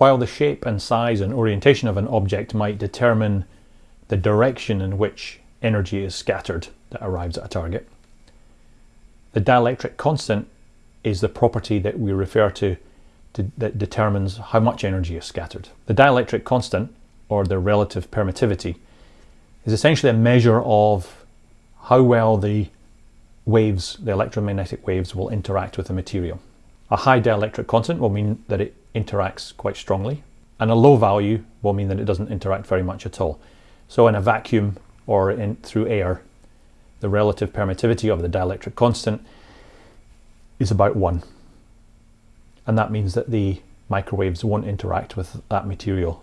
While the shape and size and orientation of an object might determine the direction in which energy is scattered that arrives at a target, the dielectric constant is the property that we refer to, to, that determines how much energy is scattered. The dielectric constant, or the relative permittivity, is essentially a measure of how well the waves, the electromagnetic waves, will interact with the material. A high dielectric constant will mean that it interacts quite strongly, and a low value will mean that it doesn't interact very much at all. So in a vacuum or in, through air, the relative permittivity of the dielectric constant is about 1. And that means that the microwaves won't interact with that material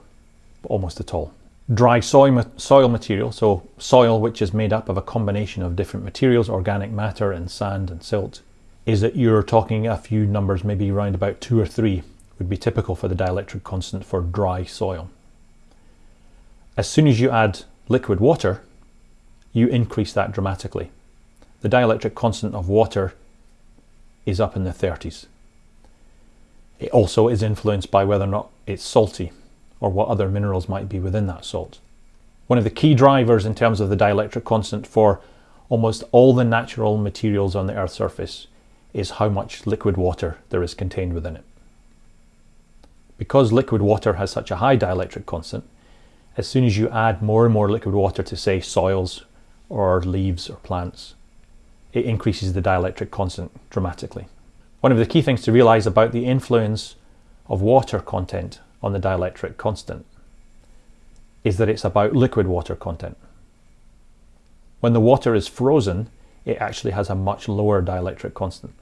almost at all. Dry soil, soil material, so soil which is made up of a combination of different materials, organic matter and sand and silt, is that you're talking a few numbers, maybe around about 2 or 3 would be typical for the dielectric constant for dry soil. As soon as you add liquid water, you increase that dramatically. The dielectric constant of water is up in the 30s. It also is influenced by whether or not it's salty or what other minerals might be within that salt. One of the key drivers in terms of the dielectric constant for almost all the natural materials on the Earth's surface is how much liquid water there is contained within it. Because liquid water has such a high dielectric constant, as soon as you add more and more liquid water to say soils or leaves or plants, it increases the dielectric constant dramatically. One of the key things to realize about the influence of water content on the dielectric constant is that it's about liquid water content. When the water is frozen, it actually has a much lower dielectric constant.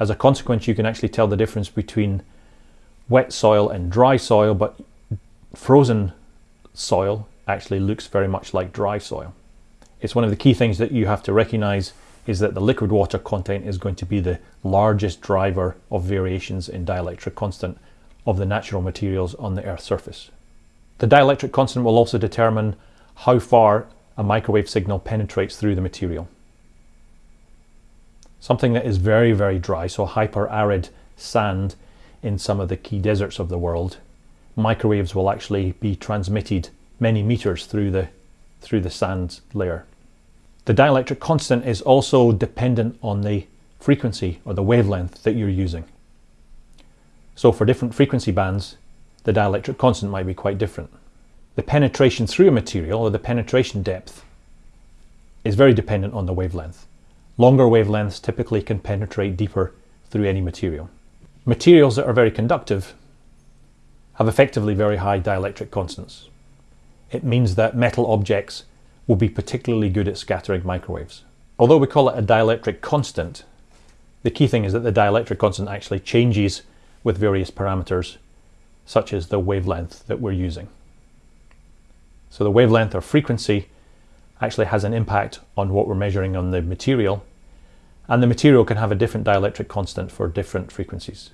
As a consequence, you can actually tell the difference between wet soil and dry soil, but frozen soil actually looks very much like dry soil it's one of the key things that you have to recognize is that the liquid water content is going to be the largest driver of variations in dielectric constant of the natural materials on the Earth's surface. The dielectric constant will also determine how far a microwave signal penetrates through the material. Something that is very, very dry, so hyper-arid sand in some of the key deserts of the world, microwaves will actually be transmitted many meters through the, through the sand layer. The dielectric constant is also dependent on the frequency or the wavelength that you're using. So for different frequency bands, the dielectric constant might be quite different. The penetration through a material or the penetration depth is very dependent on the wavelength. Longer wavelengths typically can penetrate deeper through any material. Materials that are very conductive have effectively very high dielectric constants. It means that metal objects will be particularly good at scattering microwaves. Although we call it a dielectric constant, the key thing is that the dielectric constant actually changes with various parameters, such as the wavelength that we're using. So the wavelength or frequency actually has an impact on what we're measuring on the material, and the material can have a different dielectric constant for different frequencies.